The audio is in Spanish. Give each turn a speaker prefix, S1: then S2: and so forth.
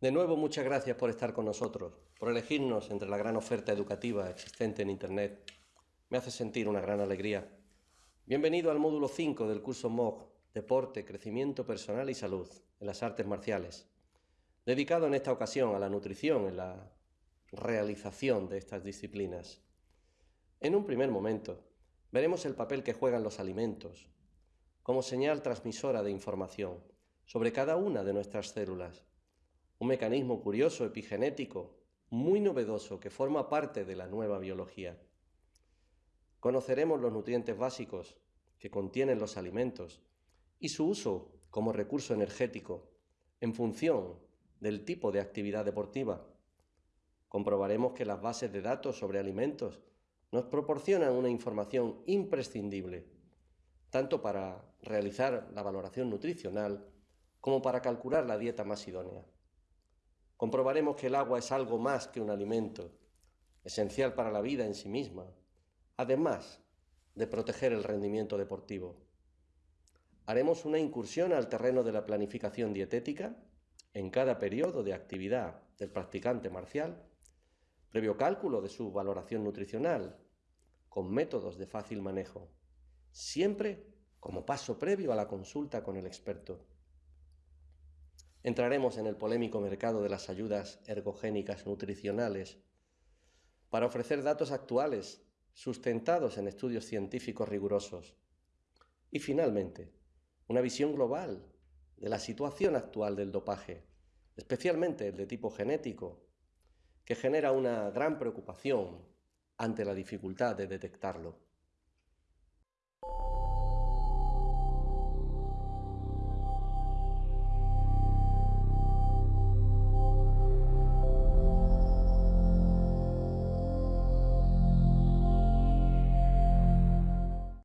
S1: De nuevo, muchas gracias por estar con nosotros, por elegirnos entre la gran oferta educativa existente en Internet. Me hace sentir una gran alegría. Bienvenido al módulo 5 del curso MOOC, Deporte, Crecimiento Personal y Salud, en las artes marciales, dedicado en esta ocasión a la nutrición en la realización de estas disciplinas. En un primer momento, veremos el papel que juegan los alimentos como señal transmisora de información sobre cada una de nuestras células un mecanismo curioso epigenético muy novedoso que forma parte de la nueva biología. Conoceremos los nutrientes básicos que contienen los alimentos y su uso como recurso energético en función del tipo de actividad deportiva. Comprobaremos que las bases de datos sobre alimentos nos proporcionan una información imprescindible, tanto para realizar la valoración nutricional como para calcular la dieta más idónea comprobaremos que el agua es algo más que un alimento, esencial para la vida en sí misma, además de proteger el rendimiento deportivo. Haremos una incursión al terreno de la planificación dietética en cada periodo de actividad del practicante marcial, previo cálculo de su valoración nutricional, con métodos de fácil manejo, siempre como paso previo a la consulta con el experto. Entraremos en el polémico mercado de las ayudas ergogénicas nutricionales para ofrecer datos actuales sustentados en estudios científicos rigurosos. Y finalmente, una visión global de la situación actual del dopaje, especialmente el de tipo genético, que genera una gran preocupación ante la dificultad de detectarlo.